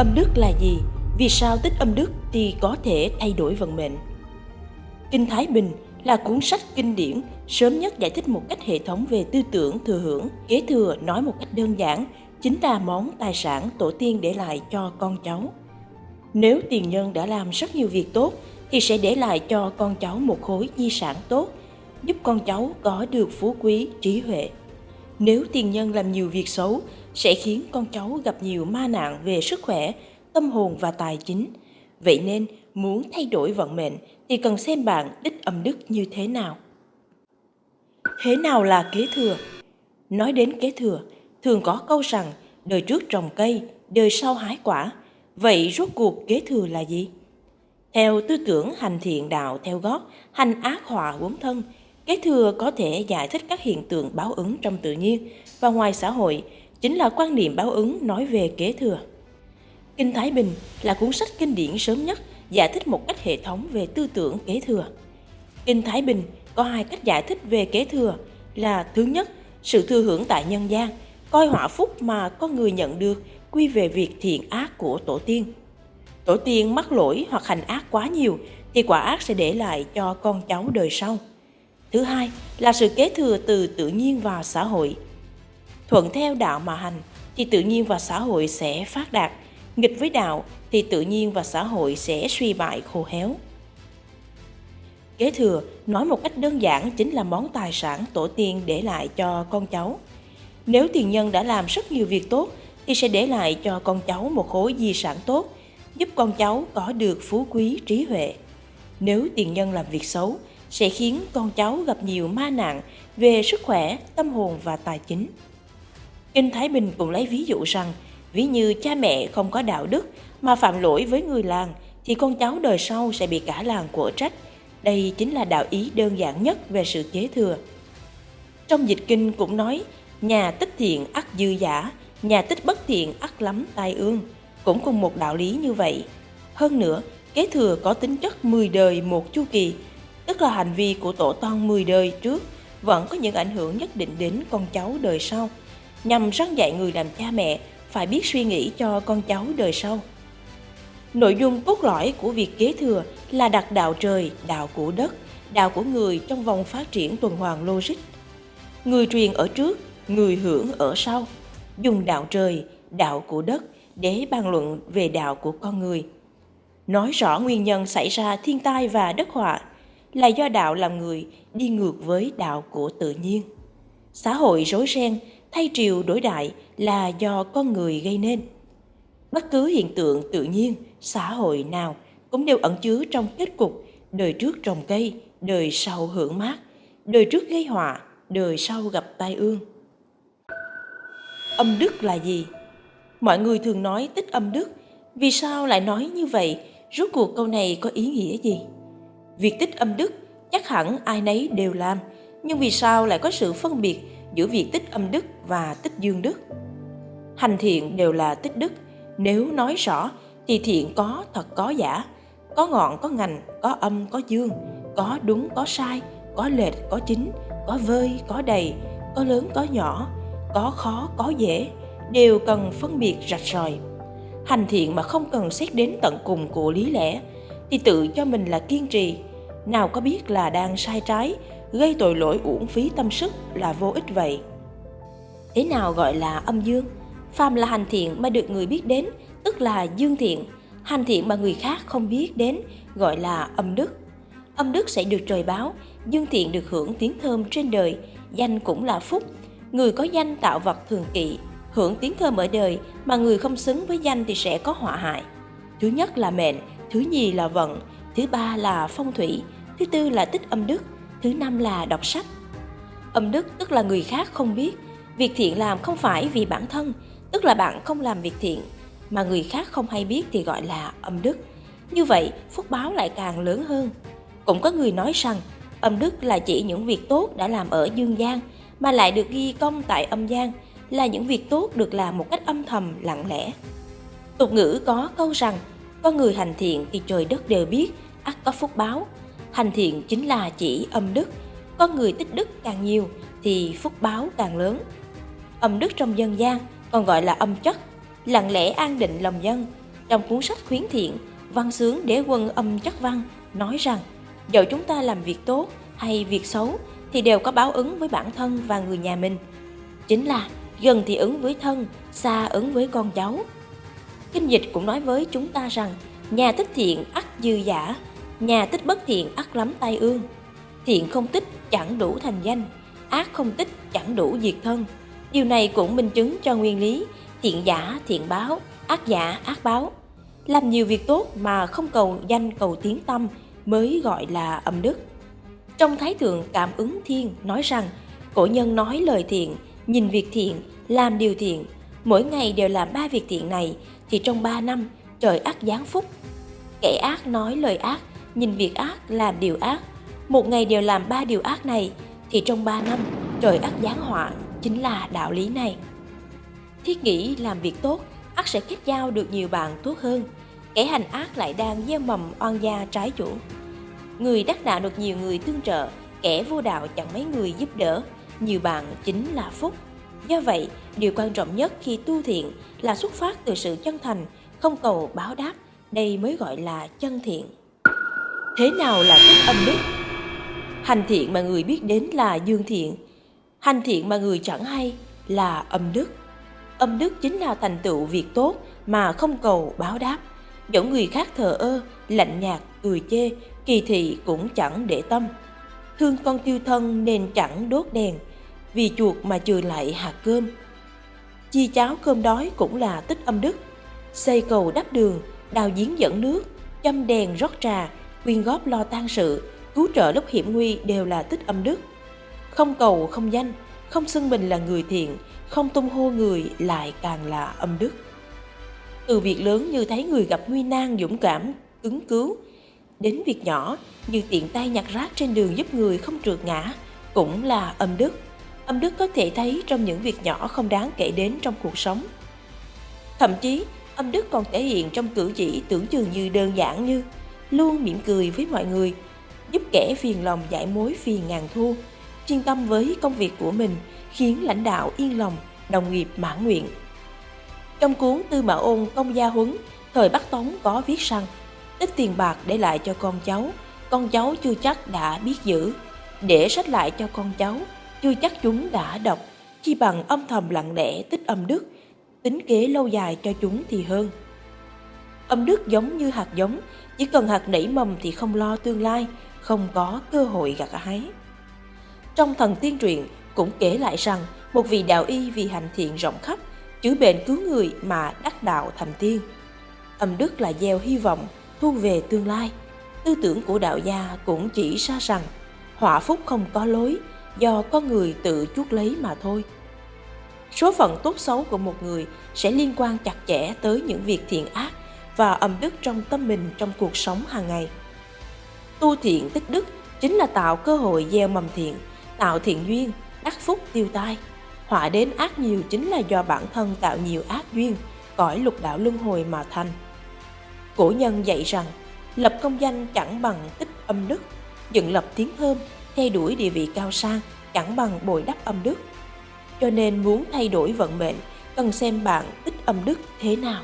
Âm đức là gì? Vì sao tích âm đức thì có thể thay đổi vận mệnh? Kinh Thái Bình là cuốn sách kinh điển sớm nhất giải thích một cách hệ thống về tư tưởng thừa hưởng, kế thừa nói một cách đơn giản, chính là món tài sản tổ tiên để lại cho con cháu. Nếu tiền nhân đã làm rất nhiều việc tốt thì sẽ để lại cho con cháu một khối di sản tốt, giúp con cháu có được phú quý, trí huệ. Nếu tiền nhân làm nhiều việc xấu sẽ khiến con cháu gặp nhiều ma nạn về sức khỏe, tâm hồn và tài chính. Vậy nên, muốn thay đổi vận mệnh thì cần xem bạn đích âm đức như thế nào. Thế nào là kế thừa? Nói đến kế thừa, thường có câu rằng đời trước trồng cây, đời sau hái quả. Vậy rốt cuộc kế thừa là gì? Theo tư tưởng hành thiện đạo theo gót, hành ác họa quấn thân, kế thừa có thể giải thích các hiện tượng báo ứng trong tự nhiên và ngoài xã hội, chính là quan niệm báo ứng nói về kế thừa. Kinh Thái Bình là cuốn sách kinh điển sớm nhất giải thích một cách hệ thống về tư tưởng kế thừa. Kinh Thái Bình có hai cách giải thích về kế thừa là thứ nhất, sự thừa hưởng tại nhân gian, coi họa phúc mà con người nhận được quy về việc thiện ác của tổ tiên. Tổ tiên mắc lỗi hoặc hành ác quá nhiều thì quả ác sẽ để lại cho con cháu đời sau. Thứ hai là sự kế thừa từ tự nhiên vào xã hội. Thuận theo đạo mà hành thì tự nhiên và xã hội sẽ phát đạt, nghịch với đạo thì tự nhiên và xã hội sẽ suy bại khô héo. Kế thừa nói một cách đơn giản chính là món tài sản tổ tiên để lại cho con cháu. Nếu tiền nhân đã làm rất nhiều việc tốt thì sẽ để lại cho con cháu một khối di sản tốt, giúp con cháu có được phú quý trí huệ. Nếu tiền nhân làm việc xấu sẽ khiến con cháu gặp nhiều ma nạn về sức khỏe, tâm hồn và tài chính. Kinh Thái Bình cũng lấy ví dụ rằng, ví như cha mẹ không có đạo đức mà phạm lỗi với người làng thì con cháu đời sau sẽ bị cả làng của trách. Đây chính là đạo ý đơn giản nhất về sự kế thừa. Trong dịch kinh cũng nói, nhà tích thiện ắt dư giả, nhà tích bất thiện ắt lắm tai ương. Cũng cùng một đạo lý như vậy. Hơn nữa, kế thừa có tính chất 10 đời một chu kỳ, tức là hành vi của tổ tông 10 đời trước vẫn có những ảnh hưởng nhất định đến con cháu đời sau, nhằm răn dạy người làm cha mẹ phải biết suy nghĩ cho con cháu đời sau. Nội dung cốt lõi của việc kế thừa là đặt đạo trời, đạo của đất, đạo của người trong vòng phát triển tuần hoàn logic. Người truyền ở trước, người hưởng ở sau. Dùng đạo trời, đạo của đất để bàn luận về đạo của con người. Nói rõ nguyên nhân xảy ra thiên tai và đất họa là do đạo làm người đi ngược với đạo của tự nhiên. Xã hội rối ren, thay triều đổi đại là do con người gây nên. Bất cứ hiện tượng tự nhiên, xã hội nào cũng đều ẩn chứa trong kết cục đời trước trồng cây, đời sau hưởng mát, đời trước gây họa, đời sau gặp tai ương. Âm đức là gì? Mọi người thường nói tích âm đức, vì sao lại nói như vậy? Rốt cuộc câu này có ý nghĩa gì? Việc tích âm đức chắc hẳn ai nấy đều làm, nhưng vì sao lại có sự phân biệt giữa việc tích âm đức và tích dương đức? Hành thiện đều là tích đức, nếu nói rõ thì thiện có thật có giả, có ngọn có ngành, có âm có dương, có đúng có sai, có lệch có chính, có vơi có đầy, có lớn có nhỏ, có khó có dễ, đều cần phân biệt rạch ròi. Hành thiện mà không cần xét đến tận cùng của lý lẽ thì tự cho mình là kiên trì, nào có biết là đang sai trái, gây tội lỗi uổng phí tâm sức là vô ích vậy. Thế nào gọi là âm dương? Phàm là hành thiện mà được người biết đến, tức là dương thiện. Hành thiện mà người khác không biết đến, gọi là âm đức. Âm đức sẽ được trời báo, dương thiện được hưởng tiếng thơm trên đời, danh cũng là phúc. Người có danh tạo vật thường kỵ, hưởng tiếng thơm ở đời mà người không xứng với danh thì sẽ có họa hại. Thứ nhất là mệnh, thứ nhì là vận, thứ ba là phong thủy, thứ tư là tích âm đức, thứ năm là đọc sách. Âm đức tức là người khác không biết, việc thiện làm không phải vì bản thân, tức là bạn không làm việc thiện, mà người khác không hay biết thì gọi là âm đức. Như vậy, phúc báo lại càng lớn hơn. Cũng có người nói rằng, âm đức là chỉ những việc tốt đã làm ở dương gian, mà lại được ghi công tại âm gian, là những việc tốt được làm một cách âm thầm, lặng lẽ. Tục ngữ có câu rằng, con người hành thiện thì trời đất đều biết, ắt có phúc báo. Hành thiện chính là chỉ âm đức, con người tích đức càng nhiều thì phúc báo càng lớn. Âm đức trong dân gian còn gọi là âm chất, lặng lẽ an định lòng dân, Trong cuốn sách khuyến thiện, văn sướng đế quân âm chất văn nói rằng dẫu chúng ta làm việc tốt hay việc xấu thì đều có báo ứng với bản thân và người nhà mình. Chính là gần thì ứng với thân, xa ứng với con cháu. Kinh dịch cũng nói với chúng ta rằng nhà tích thiện ắt dư giả, nhà tích bất thiện ắt lắm tai ương. Thiện không tích chẳng đủ thành danh, ác không tích chẳng đủ diệt thân. Điều này cũng minh chứng cho nguyên lý thiện giả thiện báo, ác giả ác báo. Làm nhiều việc tốt mà không cầu danh cầu tiếng tâm mới gọi là âm đức. Trong Thái Thượng Cảm ứng Thiên nói rằng, cổ nhân nói lời thiện, nhìn việc thiện, làm điều thiện, mỗi ngày đều làm ba việc thiện này thì trong ba năm trời ác giáng phúc. Kẻ ác nói lời ác, nhìn việc ác, làm điều ác, một ngày đều làm ba điều ác này thì trong ba năm trời ác giáng họa chính là đạo lý này. Thiết nghĩ làm việc tốt, ác sẽ kết giao được nhiều bạn tốt hơn. Kẻ hành ác lại đang gieo mầm oan gia trái chủ. Người đắc đạo được nhiều người tương trợ, kẻ vô đạo chẳng mấy người giúp đỡ, nhiều bạn chính là phúc. Do vậy, điều quan trọng nhất khi tu thiện là xuất phát từ sự chân thành, không cầu báo đáp, đây mới gọi là chân thiện. Thế nào là tích âm đức? Hành thiện mà người biết đến là dương thiện, hành thiện mà người chẳng hay là âm đức. Âm đức chính là thành tựu việc tốt mà không cầu báo đáp. Dẫu người khác thờ ơ, lạnh nhạt, cười chê, kỳ thị cũng chẳng để tâm. Thương con tiêu thân nên chẳng đốt đèn, vì chuột mà trừ lại hạt cơm. Chi cháo cơm đói cũng là tích âm đức. Xây cầu đắp đường, đào giếng dẫn nước, châm đèn rót trà, quyên góp lo tang sự, cứu trợ lúc hiểm nguy đều là tích âm đức. Không cầu không danh, không xưng mình là người thiện, không tung hô người lại càng là âm đức. Từ việc lớn như thấy người gặp nguy nan dũng cảm, ứng cứu, đến việc nhỏ như tiện tay nhặt rác trên đường giúp người không trượt ngã, cũng là âm đức. Âm đức có thể thấy trong những việc nhỏ không đáng kể đến trong cuộc sống. Thậm chí, âm đức còn thể hiện trong cử chỉ tưởng chừng như đơn giản như luôn mỉm cười với mọi người, giúp kẻ phiền lòng giải mối phiền ngàn thu, chuyên tâm với công việc của mình, khiến lãnh đạo yên lòng, đồng nghiệp mãn nguyện. Trong cuốn Tư Mã Ôn Công Gia Huấn, thời Bắc Tống có viết rằng, tích tiền bạc để lại cho con cháu, con cháu chưa chắc đã biết giữ. Để sách lại cho con cháu, chưa chắc chúng đã đọc, chi bằng âm thầm lặng lẽ tích âm đức, tính kế lâu dài cho chúng thì hơn. Âm đức giống như hạt giống, chỉ cần hạt nảy mầm thì không lo tương lai, không có cơ hội gặt hái. Trong thần tiên truyện cũng kể lại rằng một vị đạo y vì hành thiện rộng khắp, chữa bệnh cứu người mà đắc đạo thành tiên. Âm đức là gieo hy vọng, thu về tương lai. Tư tưởng của đạo gia cũng chỉ ra rằng họa phúc không có lối, do con người tự chuốc lấy mà thôi. Số phận tốt xấu của một người sẽ liên quan chặt chẽ tới những việc thiện ác và âm đức trong tâm mình trong cuộc sống hàng ngày. Tu thiện tích đức chính là tạo cơ hội gieo mầm thiện, tạo thiện duyên, đắc phúc tiêu tai. Họa đến ác nhiều chính là do bản thân tạo nhiều ác duyên, cõi lục đạo luân hồi mà thành. Cổ nhân dạy rằng, lập công danh chẳng bằng tích âm đức, dựng lập tiếng thơm, theo đuổi địa vị cao sang chẳng bằng bồi đắp âm đức. Cho nên muốn thay đổi vận mệnh, cần xem bạn tích âm đức thế nào.